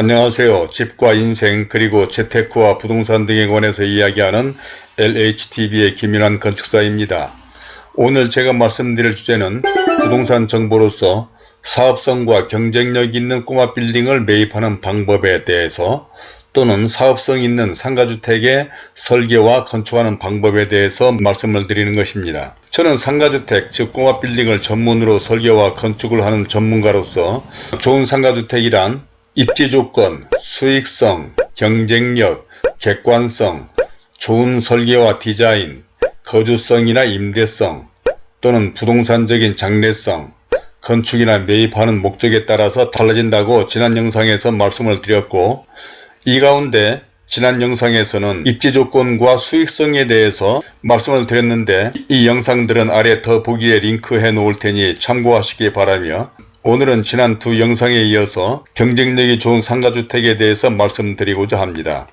안녕하세요. 집과 인생 그리고 재테크와 부동산 등에 관해서 이야기하는 LHTV의 김윤환 건축사입니다. 오늘 제가 말씀드릴 주제는 부동산 정보로서 사업성과 경쟁력 있는 꼬마 빌딩을 매입하는 방법에 대해서 또는 사업성 있는 상가주택의 설계와 건축하는 방법에 대해서 말씀을 드리는 것입니다. 저는 상가주택 즉 꼬마 빌딩을 전문으로 설계와 건축을 하는 전문가로서 좋은 상가주택이란 입지 조건, 수익성, 경쟁력, 객관성, 좋은 설계와 디자인, 거주성이나 임대성 또는 부동산적인 장래성, 건축이나 매입하는 목적에 따라서 달라진다고 지난 영상에서 말씀을 드렸고 이 가운데 지난 영상에서는 입지 조건과 수익성에 대해서 말씀을 드렸는데 이 영상들은 아래 더 보기에 링크해 놓을 테니 참고하시기 바라며 오늘은 지난 두 영상에 이어서 경쟁력이 좋은 상가주택에 대해서 말씀드리고자 합니다.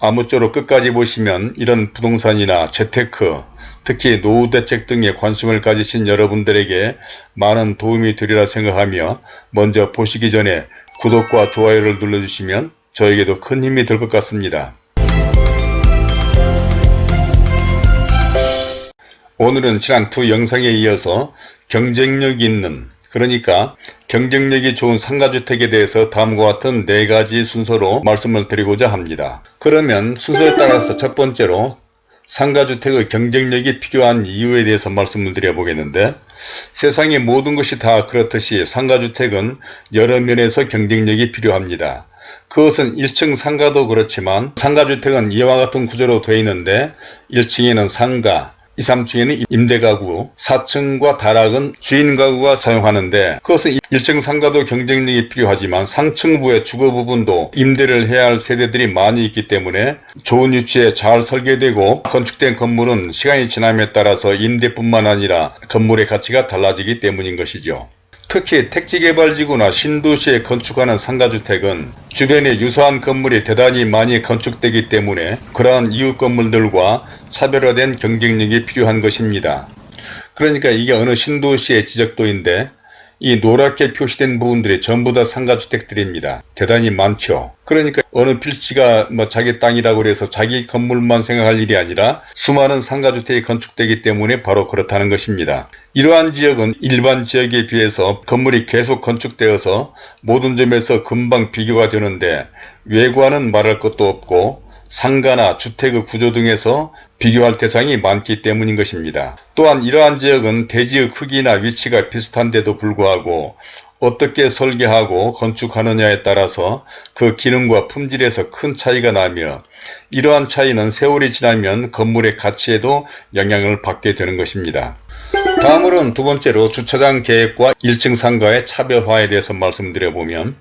아무쪼록 끝까지 보시면 이런 부동산이나 재테크, 특히 노후대책 등에 관심을 가지신 여러분들에게 많은 도움이 되리라 생각하며 먼저 보시기 전에 구독과 좋아요를 눌러주시면 저에게도 큰 힘이 될 것 같습니다. 오늘은 지난 두 영상에 이어서 경쟁력 있는 그러니까 경쟁력이 좋은 상가주택에 대해서 다음과 같은 네 가지 순서로 말씀을 드리고자 합니다. 그러면 순서에 따라서 첫 번째로 상가주택의 경쟁력이 필요한 이유에 대해서 말씀을 드려보겠는데 세상의 모든 것이 다 그렇듯이 상가주택은 여러 면에서 경쟁력이 필요합니다. 그것은 1층 상가도 그렇지만 상가주택은 이와 같은 구조로 되어 있는데 1층에는 상가, 2, 3층에는 임대가구, 4층과 다락은 주인 가구가 사용하는데 그것은 1층 상가도 경쟁력이 필요하지만 상층부의 주거 부분도 임대를 해야 할 세대들이 많이 있기 때문에 좋은 위치에 잘 설계되고 건축된 건물은 시간이 지남에 따라서 임대뿐만 아니라 건물의 가치가 달라지기 때문인 것이죠. 특히 택지개발지구나 신도시에 건축하는 상가주택은 주변에 유사한 건물이 대단히 많이 건축되기 때문에 그러한 이웃 건물들과 차별화된 경쟁력이 필요한 것입니다. 그러니까 이게 어느 신도시의 지적도인데 이 노랗게 표시된 부분들이 전부 다 상가주택들입니다. 대단히 많죠. 그러니까 어느 필지가 뭐 자기 땅이라고 해서 자기 건물만 생각할 일이 아니라 수많은 상가주택이 건축되기 때문에 바로 그렇다는 것입니다. 이러한 지역은 일반 지역에 비해서 건물이 계속 건축되어서 모든 점에서 금방 비교가 되는데 외관은 말할 것도 없고 상가나 주택의 구조 등에서 비교할 대상이 많기 때문인 것입니다. 또한 이러한 지역은 대지의 크기나 위치가 비슷한데도 불구하고 어떻게 설계하고 건축하느냐에 따라서 그 기능과 품질에서 큰 차이가 나며 이러한 차이는 세월이 지나면 건물의 가치에도 영향을 받게 되는 것입니다. 다음으로는 두 번째로 주차장 계획과 1층 상가의 차별화에 대해서 말씀드려보면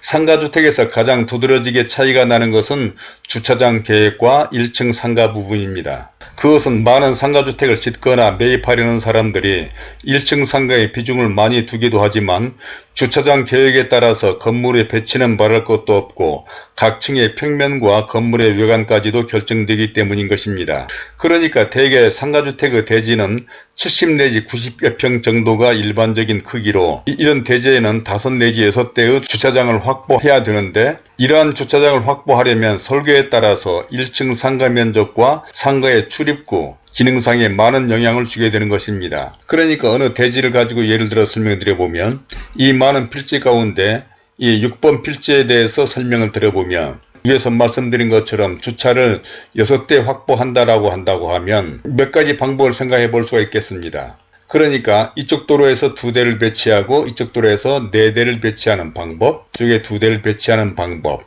상가주택에서 가장 두드러지게 차이가 나는 것은 주차장 계획과 1층 상가 부분입니다. 그것은 많은 상가주택을 짓거나 매입하려는 사람들이 1층 상가의 비중을 많이 두기도 하지만 주차장 계획에 따라서 건물의 배치는 말할 것도 없고 각 층의 평면과 건물의 외관까지도 결정되기 때문인 것입니다. 그러니까 대개 상가주택의 대지는 70 내지 90여 평 정도가 일반적인 크기로 이런 대지에는 5 내지 6대의 주차장을 확보해야 되는데 이러한 주차장을 확보하려면 설계에 따라서 1층 상가 면적과 상가의 출입구, 기능상에 많은 영향을 주게 되는 것입니다. 그러니까 어느 대지를 가지고 예를 들어 설명드려 보면 이 많은 필지 가운데 이 6번 필지에 대해서 설명을 드려보면 위에서 말씀드린 것처럼 주차를 6대 확보한다라고 한다고 하면 몇 가지 방법을 생각해 볼 수가 있겠습니다. 그러니까 이쪽 도로에서 두 대를 배치하고 이쪽 도로에서 네 대를 배치하는 방법, 이쪽에 두 대를 배치하는 방법.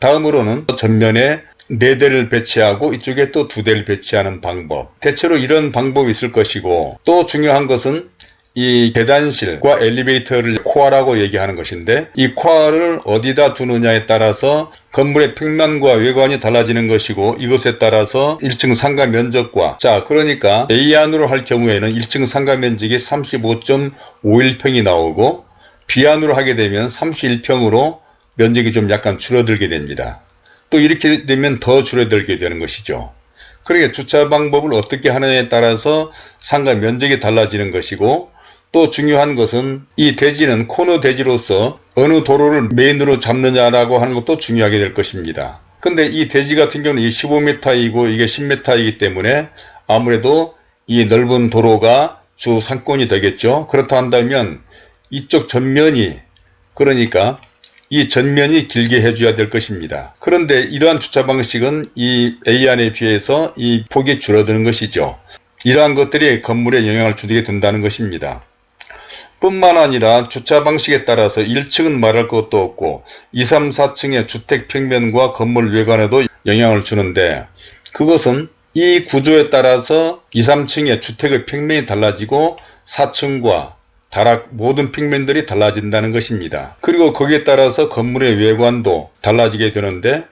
다음으로는 전면에 네 대를 배치하고 이쪽에 또 두 대를 배치하는 방법. 대체로 이런 방법이 있을 것이고 또 중요한 것은 이 계단실과 엘리베이터를 코어라고 얘기하는 것인데 이 코어를 어디다 두느냐에 따라서 건물의 평면과 외관이 달라지는 것이고 이것에 따라서 1층 상가 면적과 자 그러니까 A안으로 할 경우에는 1층 상가 면적이 35.51평이 나오고 B안으로 하게 되면 31평으로 면적이 좀 약간 줄어들게 됩니다. 또 이렇게 되면 더 줄어들게 되는 것이죠. 그러니까 주차 방법을 어떻게 하느냐에 따라서 상가 면적이 달라지는 것이고 또 중요한 것은 이 대지는 코너 대지로서 어느 도로를 메인으로 잡느냐라고 하는 것도 중요하게 될 것입니다. 근데 이 대지 같은 경우는 이 15m이고 이게 10m이기 때문에 아무래도 이 넓은 도로가 주 상권이 되겠죠. 그렇다 한다면 이쪽 전면이 그러니까 이 전면이 길게 해줘야 될 것입니다. 그런데 이러한 주차 방식은 이 A안에 비해서 이 폭이 줄어드는 것이죠. 이러한 것들이 건물에 영향을 주게 된다는 것입니다. 뿐만 아니라 주차 방식에 따라서 1층은 말할 것도 없고 2, 3, 4층의 주택 평면과 건물 외관에도 영향을 주는데 그것은 이 구조에 따라서 2, 3층의 주택의 평면이 달라지고 4층과 다락 모든 평면들이 달라진다는 것입니다. 그리고 거기에 따라서 건물의 외관도 달라지게 되는데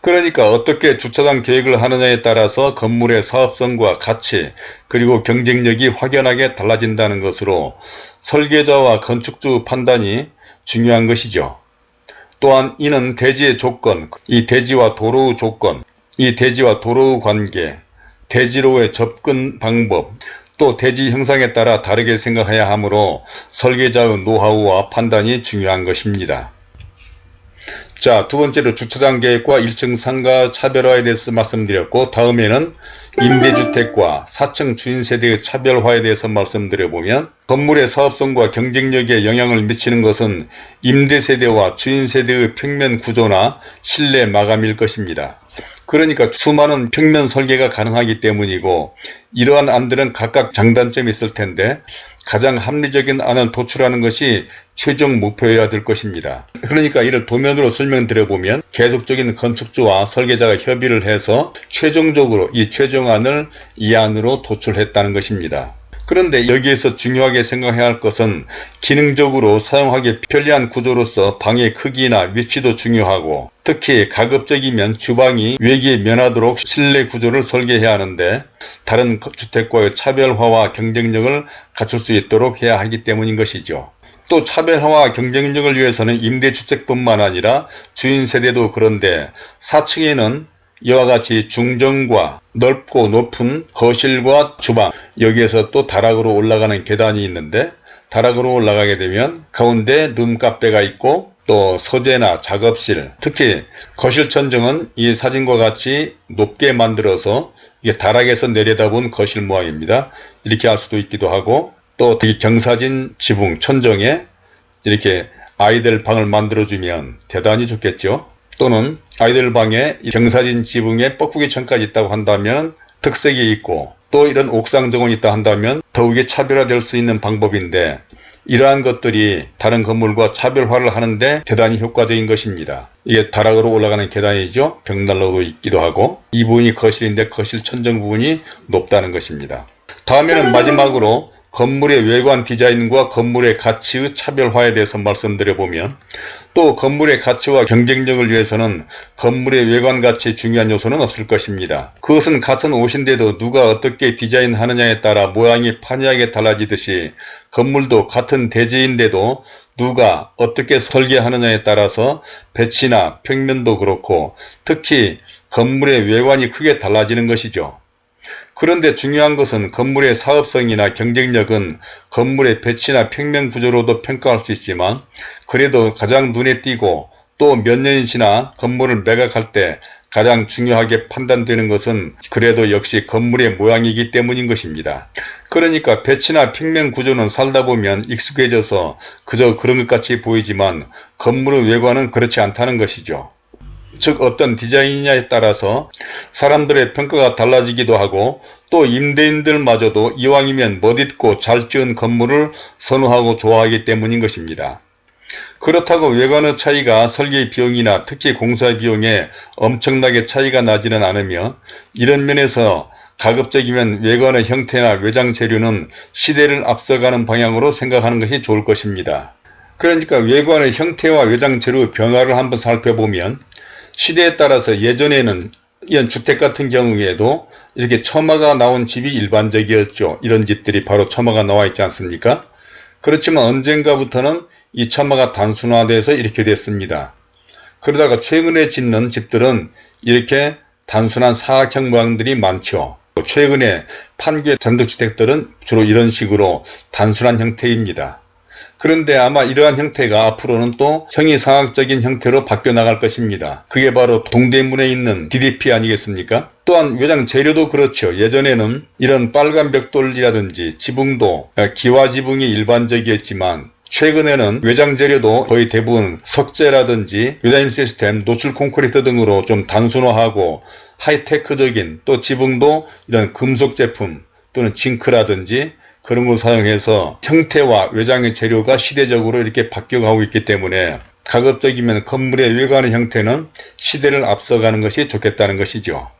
그러니까 어떻게 주차장 계획을 하느냐에 따라서 건물의 사업성과 가치 그리고 경쟁력이 확연하게 달라진다는 것으로 설계자와 건축주 판단이 중요한 것이죠. 또한 이는 대지의 조건, 이 대지와 도로의 조건, 이 대지와 도로의 관계, 대지로의 접근 방법, 또 대지 형상에 따라 다르게 생각해야 하므로 설계자의 노하우와 판단이 중요한 것입니다. 자, 두 번째로 주차장 계획과 1층 상가 차별화에 대해서 말씀드렸고 다음에는 임대주택과 4층 주인세대의 차별화에 대해서 말씀드려보면 건물의 사업성과 경쟁력에 영향을 미치는 것은 임대세대와 주인세대의 평면 구조나 실내 마감일 것입니다. 그러니까 수많은 평면 설계가 가능하기 때문이고 이러한 안들은 각각 장단점이 있을 텐데 가장 합리적인 안을 도출하는 것이 최종 목표여야 될 것입니다. 그러니까 이를 도면으로 설명드려보면 계속적인 건축주와 설계자가 협의를 해서 최종적으로 이 최종안을 이 안으로 도출했다는 것입니다. 그런데 여기에서 중요하게 생각해야 할 것은 기능적으로 사용하기 편리한 구조로서 방의 크기나 위치도 중요하고 특히 가급적이면 주방이 외기에 면하도록 실내 구조를 설계해야 하는데 다른 주택과의 차별화와 경쟁력을 갖출 수 있도록 해야 하기 때문인 것이죠. 또 차별화와 경쟁력을 위해서는 임대주택뿐만 아니라 주인 세대도 그런데 4층에는 이와 같이 중정과 넓고 높은 거실과 주방 여기에서 또 다락으로 올라가는 계단이 있는데 다락으로 올라가게 되면 가운데 룸카페가 있고 또 서재나 작업실 특히 거실 천정은 이 사진과 같이 높게 만들어서 이게 다락에서 내려다본 거실 모양입니다. 이렇게 할 수도 있기도 하고 또 경사진 지붕 천정에 이렇게 아이들 방을 만들어주면 대단히 좋겠죠. 또는 아이들 방에 경사진 지붕에 뻐꾸기 천까지 있다고 한다면 특색이 있고 또 이런 옥상 정원이 있다 한다면 더욱이 차별화될 수 있는 방법인데 이러한 것들이 다른 건물과 차별화를 하는데 대단히 효과적인 것입니다. 이게 다락으로 올라가는 계단이죠. 벽난로도 있기도 하고 이 부분이 거실인데 거실 천정 부분이 높다는 것입니다. 다음에는 마지막으로 건물의 외관 디자인과 건물의 가치의 차별화에 대해서 말씀드려보면 또 건물의 가치와 경쟁력을 위해서는 건물의 외관 가치에 중요한 요소는 없을 것입니다. 그것은 같은 옷인데도 누가 어떻게 디자인하느냐에 따라 모양이 판이하게 달라지듯이 건물도 같은 대지인데도 누가 어떻게 설계하느냐에 따라서 배치나 평면도 그렇고 특히 건물의 외관이 크게 달라지는 것이죠. 그런데 중요한 것은 건물의 사업성이나 경쟁력은 건물의 배치나 평면 구조로도 평가할 수 있지만 그래도 가장 눈에 띄고 또 몇 년이 지나 건물을 매각할 때 가장 중요하게 판단되는 것은 그래도 역시 건물의 모양이기 때문인 것입니다. 그러니까 배치나 평면 구조는 살다 보면 익숙해져서 그저 그런 것 같이 보이지만 건물의 외관은 그렇지 않다는 것이죠. 즉 어떤 디자인이냐에 따라서 사람들의 평가가 달라지기도 하고 또 임대인들마저도 이왕이면 멋있고 잘 지은 건물을 선호하고 좋아하기 때문인 것입니다. 그렇다고 외관의 차이가 설계 비용이나 특히 공사 비용에 엄청나게 차이가 나지는 않으며 이런 면에서 가급적이면 외관의 형태나 외장 재료는 시대를 앞서가는 방향으로 생각하는 것이 좋을 것입니다. 그러니까 외관의 형태와 외장 재료의 변화를 한번 살펴보면 시대에 따라서 예전에는 이런 주택 같은 경우에도 이렇게 처마가 나온 집이 일반적이었죠. 이런 집들이 바로 처마가 나와 있지 않습니까? 그렇지만 언젠가부터는 이 처마가 단순화돼서 이렇게 됐습니다. 그러다가 최근에 짓는 집들은 이렇게 단순한 사각형 모양들이 많죠. 최근에 판교의 단독주택들은 주로 이런 식으로 단순한 형태입니다. 그런데 아마 이러한 형태가 앞으로는 또 형이상학적인 형태로 바뀌어 나갈 것입니다. 그게 바로 동대문에 있는 DDP 아니겠습니까? 또한 외장 재료도 그렇죠. 예전에는 이런 빨간 벽돌이라든지 지붕도 기와 지붕이 일반적이었지만 최근에는 외장 재료도 거의 대부분 석재라든지 외장 시스템, 노출 콘크리트 등으로 좀 단순화하고 하이테크적인 또 지붕도 이런 금속 제품 또는 징크라든지 그런 걸 사용해서 형태와 외장의 재료가 시대적으로 이렇게 바뀌어가고 있기 때문에 가급적이면 건물의 외관의 형태는 시대를 앞서가는 것이 좋겠다는 것이죠.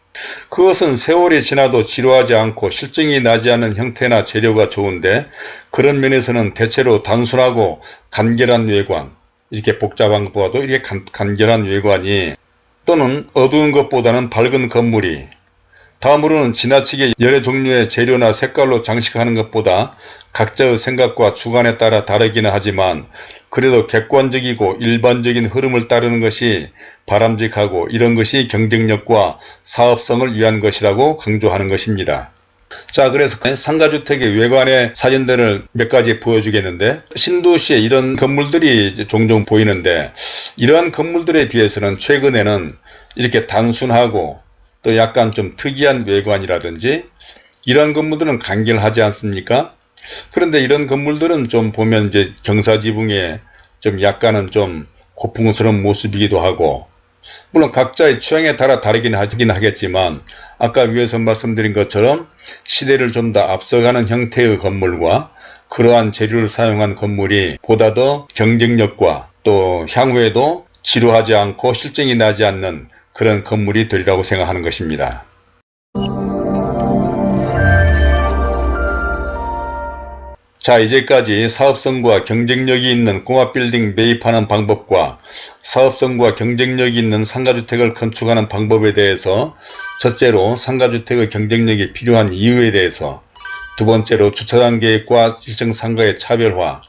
그것은 세월이 지나도 지루하지 않고 실증이 나지 않는 형태나 재료가 좋은데 그런 면에서는 대체로 단순하고 간결한 외관 이렇게 복잡한 것보다도 이렇게 간, 간결한 외관이 또는 어두운 것보다는 밝은 건물이 다음으로는 지나치게 여러 종류의 재료나 색깔로 장식하는 것보다 각자의 생각과 주관에 따라 다르기는 하지만 그래도 객관적이고 일반적인 흐름을 따르는 것이 바람직하고 이런 것이 경쟁력과 사업성을 위한 것이라고 강조하는 것입니다. 자 그래서 상가주택의 외관의 사진들을 몇 가지 보여주겠는데 신도시에 이런 건물들이 종종 보이는데 이러한 건물들에 비해서는 최근에는 이렇게 단순하고 또 약간 좀 특이한 외관이라든지 이런 건물들은 간결하지 않습니까? 그런데 이런 건물들은 좀 보면 이제 경사지붕에 좀 약간은 좀 고풍스러운 모습이기도 하고 물론 각자의 취향에 따라 다르긴 하긴 하겠지만 아까 위에서 말씀드린 것처럼 시대를 좀 더 앞서가는 형태의 건물과 그러한 재료를 사용한 건물이 보다 더 경쟁력과 또 향후에도 지루하지 않고 실증이 나지 않는 그런 건물이 되리라고 생각하는 것입니다. 자 이제까지 사업성과 경쟁력이 있는 꼬마빌딩 매입하는 방법과 사업성과 경쟁력이 있는 상가주택을 건축하는 방법에 대해서 첫째로 상가주택의 경쟁력이 필요한 이유에 대해서 두 번째로 주차장 계획과 일정 상가의 차별화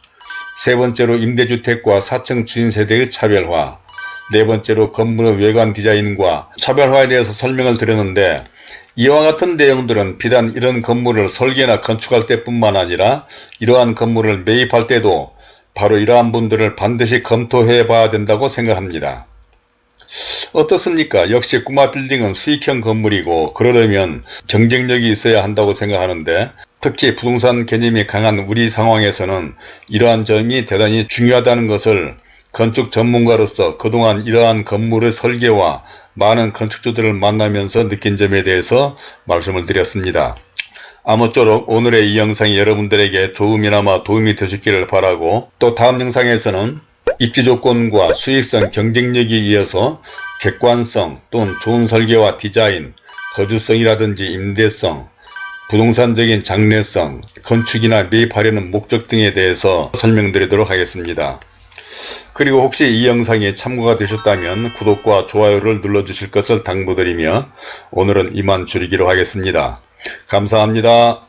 세 번째로 임대주택과 4층 주인세대의 차별화 네 번째로 건물의 외관 디자인과 차별화에 대해서 설명을 드렸는데 이와 같은 내용들은 비단 이런 건물을 설계나 건축할 때뿐만 아니라 이러한 건물을 매입할 때도 바로 이러한 분들을 반드시 검토해 봐야 된다고 생각합니다. 어떻습니까? 역시 꼬마 빌딩은 수익형 건물이고 그러려면 경쟁력이 있어야 한다고 생각하는데 특히 부동산 개념이 강한 우리 상황에서는 이러한 점이 대단히 중요하다는 것을 건축 전문가로서 그동안 이러한 건물의 설계와 많은 건축주들을 만나면서 느낀 점에 대해서 말씀을 드렸습니다. 아무쪼록 오늘의 이 영상이 여러분들에게 조금이나마 도움이 되셨기를 바라고 또 다음 영상에서는 입지조건과 수익성 경쟁력에 이어서 객관성 또는 좋은 설계와 디자인, 거주성이라든지 임대성, 부동산적인 장래성, 건축이나 매입하려는 목적 등에 대해서 설명드리도록 하겠습니다. 그리고 혹시 이 영상이 참고가 되셨다면 구독과 좋아요를 눌러주실 것을 당부드리며 오늘은 이만 줄이기로 하겠습니다. 감사합니다.